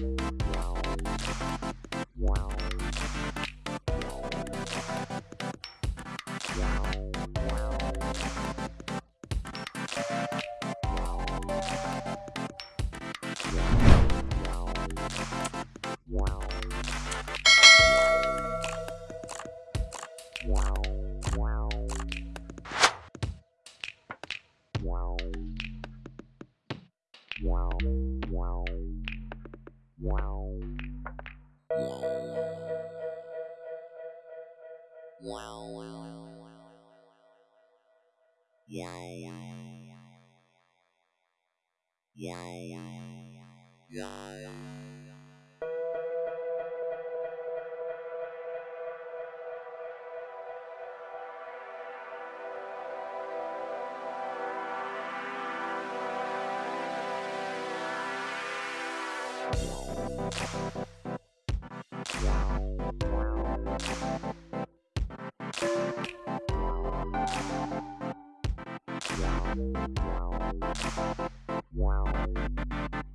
Wow. Wow. Yeah, yeah, yeah, yeah. Wow.